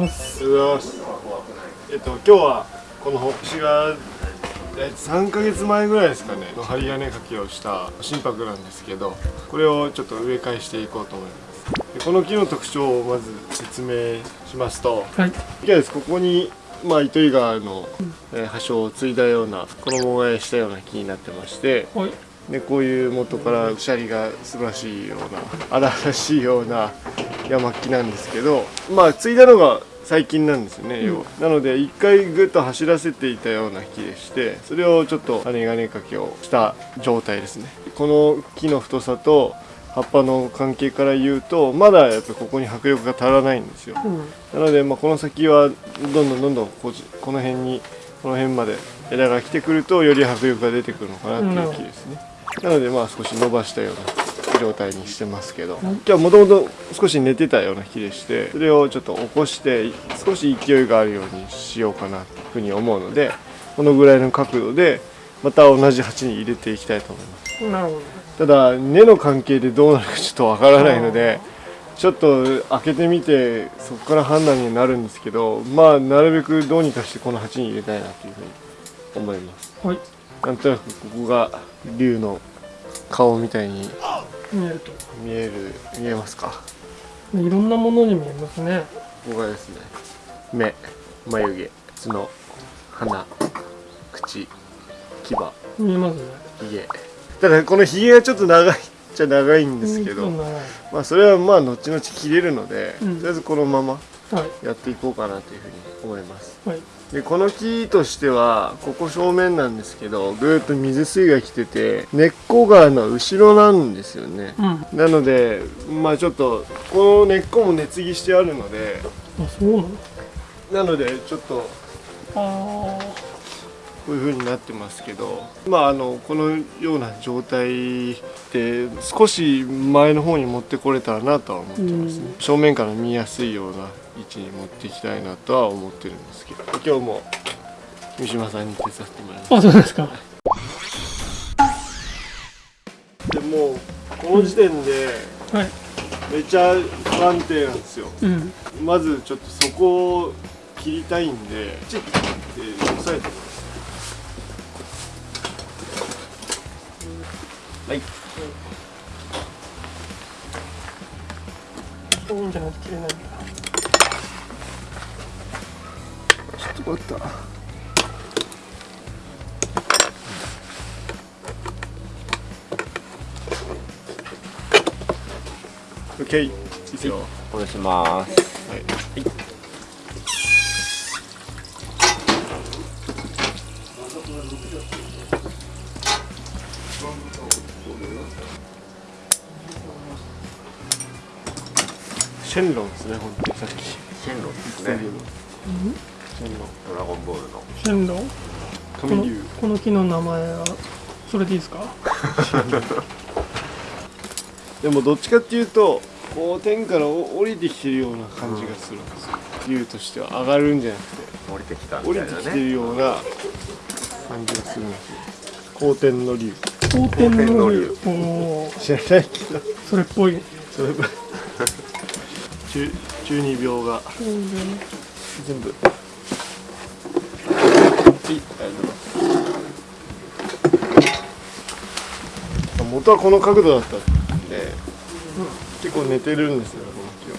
ます。おはようございます。えっと今日はこの私がえ3ヶ月前ぐらいですかねの針金かけをした心拍なんですけどこれをちょっと植え替えしていこうと思います。でこの木の特徴をまず説明しますとはい。です。ここにまあ糸魚川の、えー葉書を継いだような衣替えしたような木になってましてはいでこういう元からシャリが素晴らしいような荒々しいような山木なんですけどまあ継いだのが最近なんですよね、要は。なので一回ぐっと走らせていたような木でしてそれをちょっと羽金掛けをした状態ですね。この木の太さと葉っぱの関係から言うとまだやっぱりここに迫力が足らないんですよ。うん。なので、まあ、この先はどんどんどんどんここの辺にこの辺まで枝が来てくるとより迫力が出てくるのかなっていう木ですね、なのでまあ少し伸ばしたような状態にしてますけど。今日はもともと少し寝てたような木でしてそれをちょっと起こして少し勢いがあるようにしようかなというふうに思うのでこのぐらいの角度でまた同じ鉢に入れていきたいと思います。なるほただ根の関係でどうなるかちょっとわからないのでちょっと開けてみてそこから判断になるんですけどまあなるべくどうにかしてこの鉢に入れたいなというふうに思います。どはい。なんとなくここが竜の顔みたいに見えると。見える見えますか？いろんなものに見えますね。ここがですね目眉毛角鼻口牙。見えますね。ひげただこのひげがちょっと長いっちゃ長いんですけど、まあそれはまあ後々切れるので、うん。とりあえずこのままはいやっていこうかなというふうに思います。はい。でこの木としてはここ正面なんですけどぐーっと水水が来てて根っこがの後ろなんですよね。うん。なのでまあちょっとこの根っこも根継ぎしてあるので。あそうなの？なのでちょっとあこういう風になってますけどまああのこのような状態で少し前の方に持ってこれたらなとは思ってますね、うん。正面から見やすいような位置に持っていきたいなとは思ってるんですけど今日も三島さんに手伝ってもらいます。ああそうですか。でもうこの時点ではい。めちゃ不安定なんですよ。うん。まずちょっとそこを切りたいんでチッて押さえてはい。いいんじゃないと切れないちょっと待った。オッケーいいですよお願いしますンロンですね本当にさっき。シェンロン。ですねシェンロン。ドラゴンボールの。シェンロン。神竜この木の名前はそれでいいですか？でもどっちかっていうとこう天から降りてきてるような感じがするんですよ、うん、としては上がるんじゃなくて。降りてきた。みたいな、ね、降りてきてるような感じがするんですよ後天の龍後天の龍おお知らないけど。それっぽい。それっぽい。12秒が。全部。はい。ありがとうございます元はこの角度だったんで、うん、結構寝てるんですよこの木は。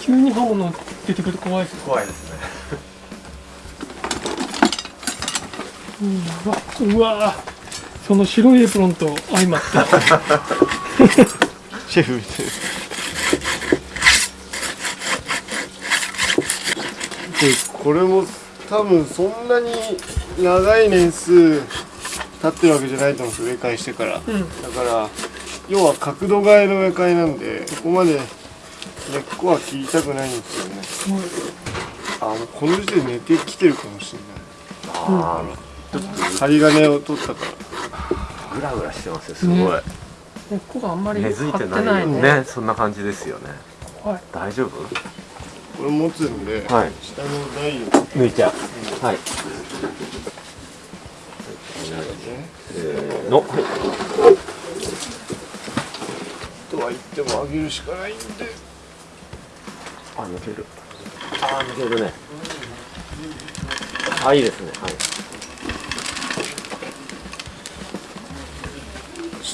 急に刃物出てくると怖いです怖いですね。うわうわその白いエプロンと相まって。シェフ。みたいなでこれも多分そんなに長い年数経ってるわけじゃないと思うんです植え替えしてから、うん。だから要は角度替えの植え替えなんでそこまで根っこは切りたくないんですよね。あもうこの時点で寝てきてるかもしれあない針金を取ったから。あグラグラしてますよすごい、ね。根っこがあんまり根付い張っててないないね。ねそんな感じですよね。はい。大丈夫？これ持つんで、はい。下の台を。抜いちゃうはい。せーの。はいとは言ってでも上げるしかないんで。あ抜ける。あー抜けるね。あいいですね。はい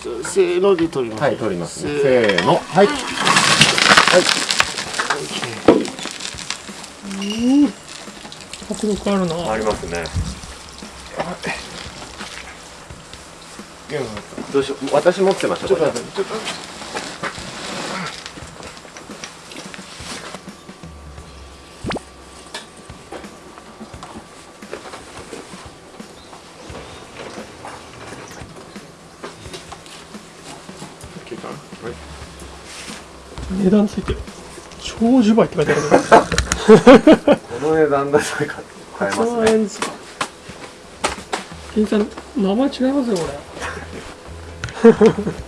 ちょっとせーので取ります。はい取りますね。せせーの。はい。はい。迫力あるな。ありますね。どうしよう。私持ってましたちょっと待って OK かな値段ついてる長寿梅って書いてある この値段だと買えます1万ね円ですか金さん名前違いますよこ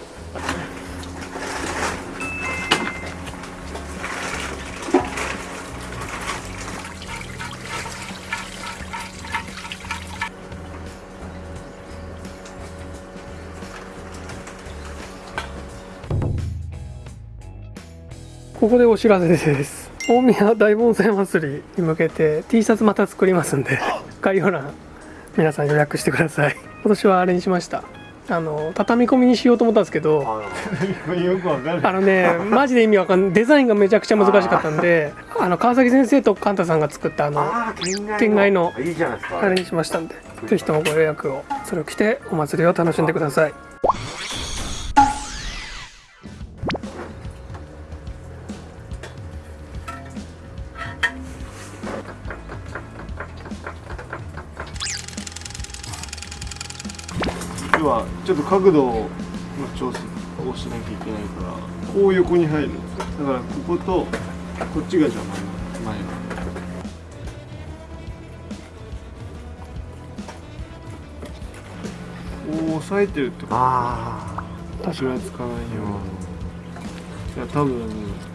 ここでお知らせです。大宮大盆栽祭りに向けて T シャツまた作りますんで概要欄皆さん予約してください。今年はあれにしました。あの畳み込みにしようと思ったんですけどあよくわかるあのねマジで意味わかんない。デザインがめちゃくちゃ難しかったんであ。の川崎先生とカンタさんが作ったあの県外の。あれにしましたんでぜひともご予約を。それを着てお祭りを楽しんでくださいちょっと角度の調整をしなきゃいけないからこう横に入る。んですよだからこことこっちが邪魔な前がこう押さえてるってこと。あ確かにぐらつかないように。いや多分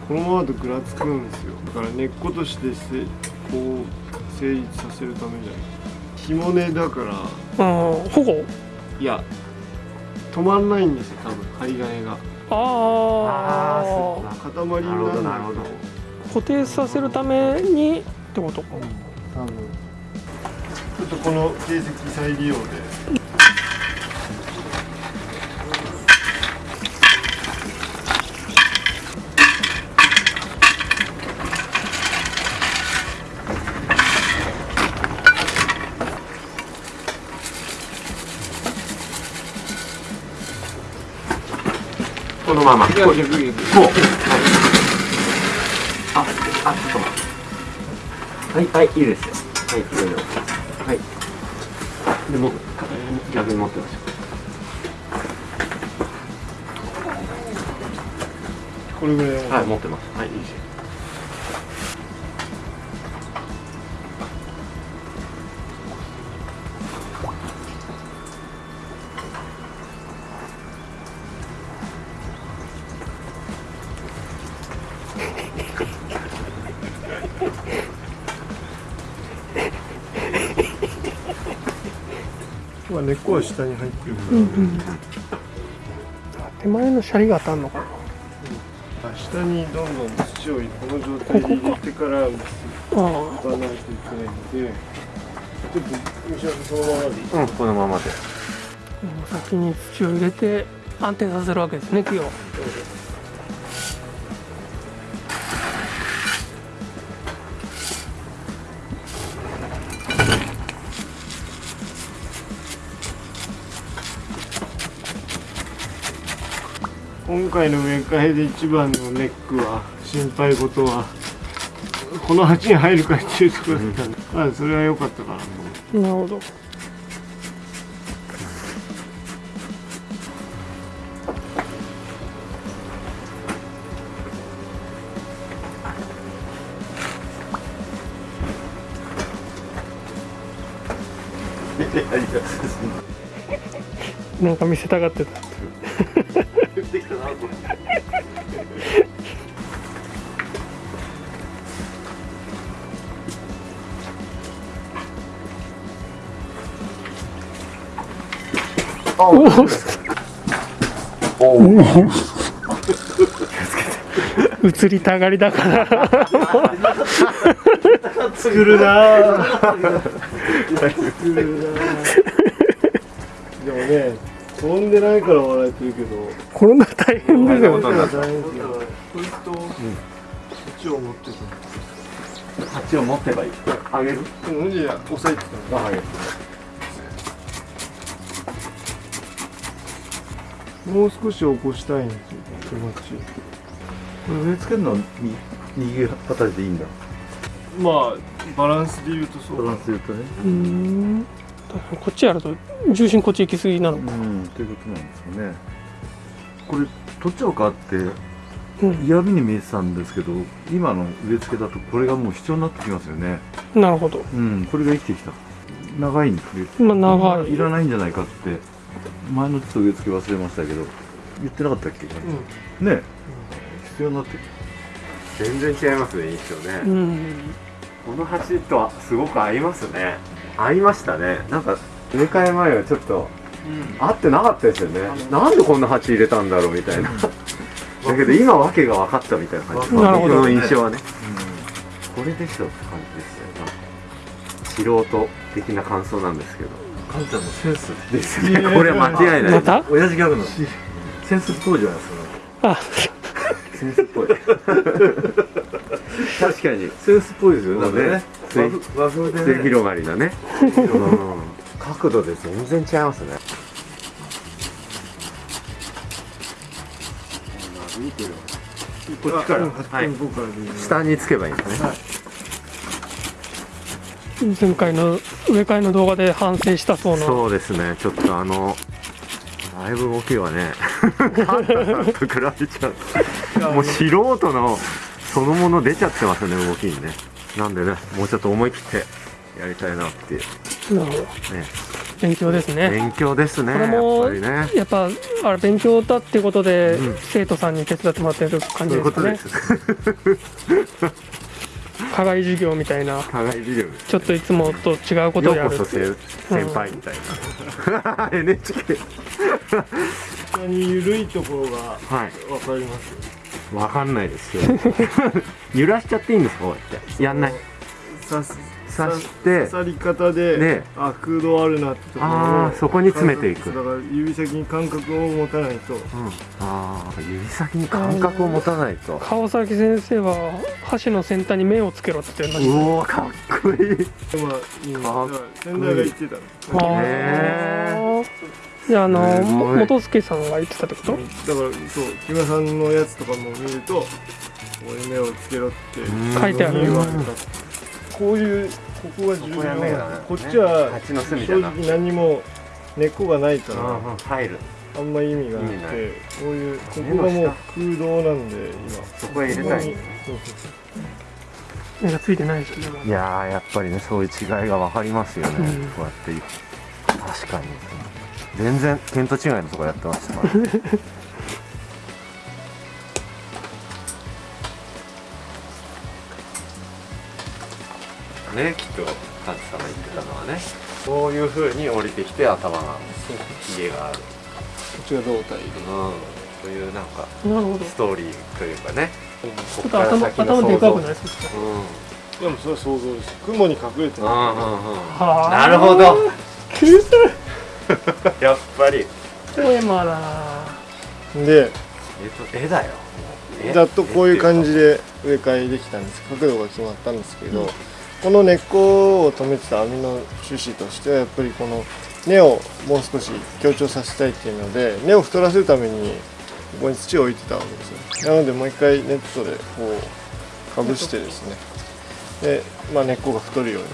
このままだとぐらつくんですよ。だから根っことしてせこう成立させるためじゃない。紐根だから。うん保護？いや止まんないんですよ多分針金が。あああー塊になるなるほど。固定させるためにってこと？か多分。ちょっとこの形跡再利用でこのままこうはいああちょっと待って。はいはいいいですよ。はいいろいろはい。でも逆に持ってましょこれぐらいはい持ってます。はいいいですよこは下に入ってるから、手前のシャリが当たんのかな？あ下にどんどん土をこの状態で入れてからあ打たないといけないんでちょっと西山さんそのままで。いいうんこのままで。あ先に土を入れて安定させるわけですね木を今回の植え替えで一番のネックは心配事はこの鉢に入るかっていうところだったんで、まあそれは良かったかなとなるほど。なんか見せたがってたできたなこれおおお移りたがりだから作るなぁ作るなぁでもね飛んでないから笑えてるけど。転んだら大変ですよ。大変ですよこいつと、そっちを持って鉢を持ってばいい。あげる。たうん。じゃ押さえてた。あげるもう少し起こしたいんですよ気持ち。植え付けるのはみ右肩でいいんだ。まあバランスで言うとそうバランスで言うとね。うんこっちやると重心こっち行き過ぎなのか。うんということなんですよね。これ取っちゃおうかってうん。嫌味に見えてたんですけど今の植え付けだとこれがもう必要になってきますよね。なるほど。うんこれが生きてきた。長いんですまあ長い。いらないんじゃないかって前のちょっと植え付け忘れましたけど言ってなかったっけ、ね。必要になって全然違いますね印象ね、うん。この鉢とはすごく合いますね合いましたね。なんか植え替え前はちょっと合ってなかったですよね。なんでこんな鉢入れたんだろうみたいな。だけど今訳が分かったみたいな感じ。なるほど僕の印象はね。これでしょって感じですよ。なんか素人的な感想なんですけど。カンちゃんのセンス。ですね。これは間違いない。また？親父ギャグの。センスっぽいじゃないですか。あ。センスっぽい。確かに。センスっぽいですよそうね和風和風でね。末広がりだね、うん、角度で全然違いますね。こっちからはい。下につけばいいんですね、前回の植え替えの動画で反省したそうな。そうですね。ちょっとあのだいぶ動きはね パンダさんと比べちゃう。もう素人のそのもの出ちゃってますね動きにねなんでねもうちょっと思い切ってやりたいなっていう。なるほど。ね。勉強ですね。勉強ですねこれもやっぱりね。やっぱあれ勉強だっていうことで、うん。生徒さんに手伝ってもらってる感そういうことじです。かね課外授業みたいな。課外授業ですちょっといつもと違うことをやるよう。こそ先先輩みたいな、NHK 下に緩いところがはい。わかりますわかんないですよ。揺らしちゃっていいんですか？こうやって。やんない。刺す刺して刺さり方で、であ空洞あるなってとこあーそこに詰めていく。だから指先に感覚を持たないと。うん、ああ指先に感覚を持たないと。川崎先生は箸の先端に目をつけろって言ってうましおーかっこいい。まあ、うん、だかっから先代が言ってたへじゃああの元助さんが言ってたってこと？だからそう木村さんのやつとかも見るとこういう目をつけろってうん。書いてあるこういうここが重要ここが目だねこっちは蜂の巣みた正いな。直何も根っこがないから入る。あんま意味がなくてこういうここがもう空洞なんで今。そこへ入れたいここにそうそう。目がついてないですよね。いやーやっぱりねそういう違いが分かりますよね、うん。こうやって確かに全然見当違いのとこやってましたから。ねねきっとカンチさんが言ってたのはね。そういう風に降りてきて頭が家がある、こっちが胴体で。うん、というなんかなるほど。ちストーリーというかね。ょっと頭頭でかくないですかうん。でもそれは想像です。雲に隠れてる。うんうんうん。はあ。なるほど やっぱり。ポエマだなでえっと絵だよ。絵ざっとこういう感じじで植え替えできたんです。角度が決まったんですけど、この根っこを止めてた網の趣旨としてはやっぱりこの根をもう少し強調させたいっていうので根を太らせるためにここに土を置いてたわけですよ。なのでもう一回ネットでこうかぶしてですね。で、まあ、根っこが太るように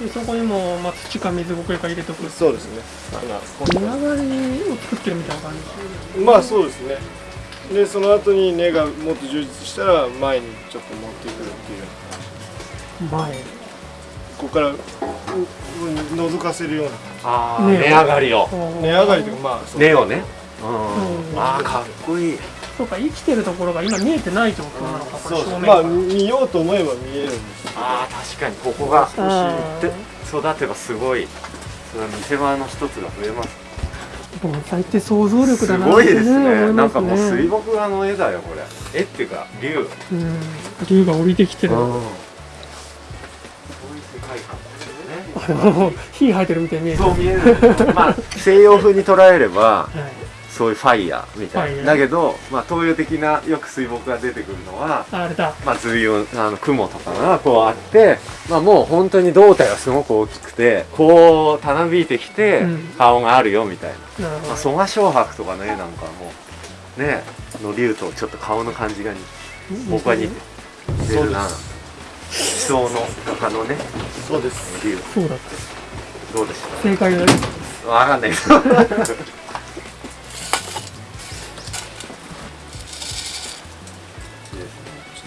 でそこにも、まあ、土か水苔か入れておく。そうですね。根上がりを作ってるみたいな感じ。まあそうですね。でその後に根がもっと充実したら前にちょっと持ってくるっていう。前。ここからうう覗かせるようなああね値上がりを根上がりとかまあ根をねうんうんああかっこいいそうか生きてるところが今見えてないってことなのかこれそうです正面まあ見ようと思えば見えるんですああ確かにここがあで育てばすごい。それは見せ場の一つが増えます。盆栽って想像力すだなごいですね。思いますなんかもう水ね墨画の絵だよこれ。絵っていうか竜。うん。竜が降りてきてる。そういう世界観ですよね。も う火吐いてるみたいに見える。そう見える。まあ西洋風に捉えればはいそういうファイヤーみたいな。だけど、まあ、東洋的なよく水墨が出てくるのはああれだ。まあ、随雲あの雲とかがこうあって、まあ、もう本当に胴体はすごく大きくてこうたなびいてきてうん。顔があるよみたいな、なるほどまあ、蘇我昌白とかの絵なんかはもうねの竜とちょっと顔の感じが僕は似てるな。地層の中のねそうです。竜。そうだっどうでした？正解だよわかんない。け ど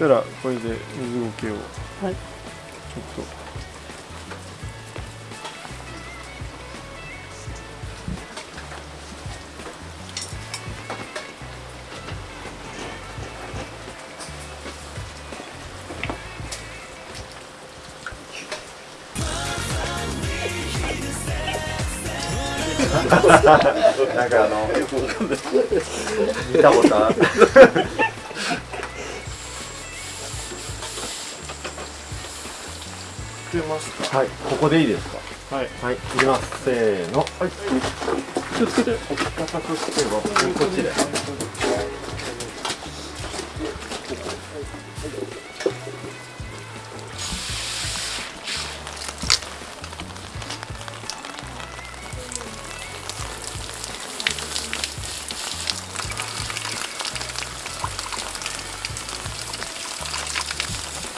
したらこれで水苔をはい。ちょっと。なんかあの見たことある出ますか？はい。ここでいいですか？はい。はい。いきます。せーの。はい。気をつけて。置き方としてはこっちで。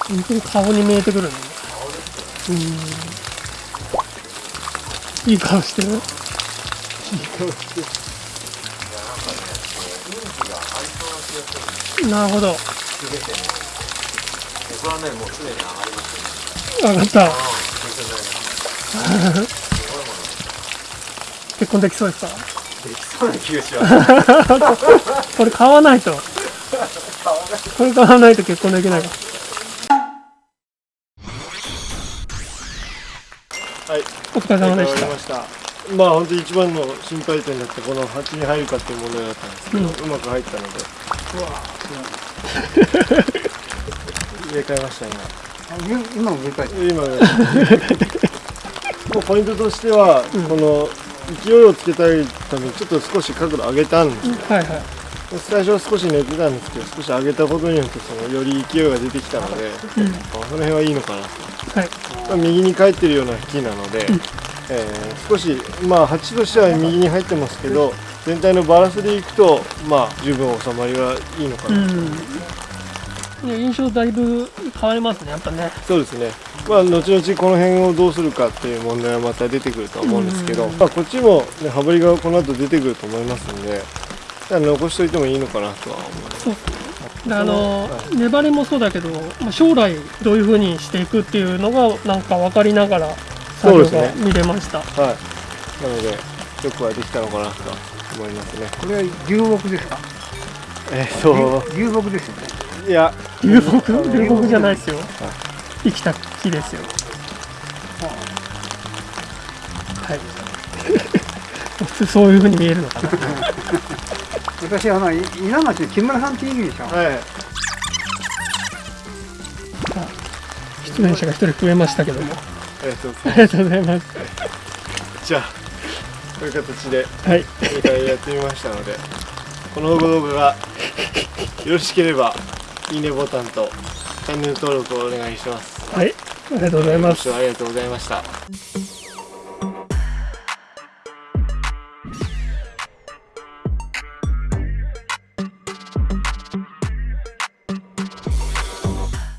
本当に顔に見えてくるんだねうん。いい顔してる。なるほど僕はねもうすでに上がりました分かった。結婚できそうですか？できそうな気がします。これ買わないと。これ買わないと結婚できない。かはお疲れ様でし終わりました。まあ本当に一番の心配点だったこの鉢に入るかっていう問題だったんですけど、うまく入ったので。入れ替えました今。今も振り返って。今ね もうポイントとしては、この勢いをつけたいためにちょっと少し角度上げたんですよ、たはいはい。最初は少し寝てたんですけど少し上げたことによってそのより勢いが出てきたので、うん。その辺はいいのかなと。はい。まあ右に帰ってるような木なので、えー少しまあ鉢としては右に入ってますけど全体のバランスでいくとまあ十分収まりはいいのかな、うん。いや印象だいぶ変わりますねやっぱね。そうですね。まあ後々この辺をどうするかっていう問題はまた出てくるとは思うんですけど、うん。まあ、こっちも、ね、羽振りがこの後出てくると思いますんで残しといてもいいのかなとは思いますあの粘りもそうだけど、まあ、将来どういうふうにしていくっていうのがなんか分かりながら作業がそうですね。見れました、はい。なのでよくはできたのかなとは思いますね。これは流木ですか？えっ、と流木ですよね。いや。流木？流木じゃないですよ。生きた木ですよ。はい。そういうふうに見えるのかな 私あのい稲町の木村さんっているでしょ。はい。出演者が一人増えましたけども。えっ、とありがとうございます。じゃあこういう形ではい。2回やってみましたのでこの動画がよろしければいいねボタンとチャンネル登録をお願いします。はい。ありがとうございます。ご視聴ありがとうございました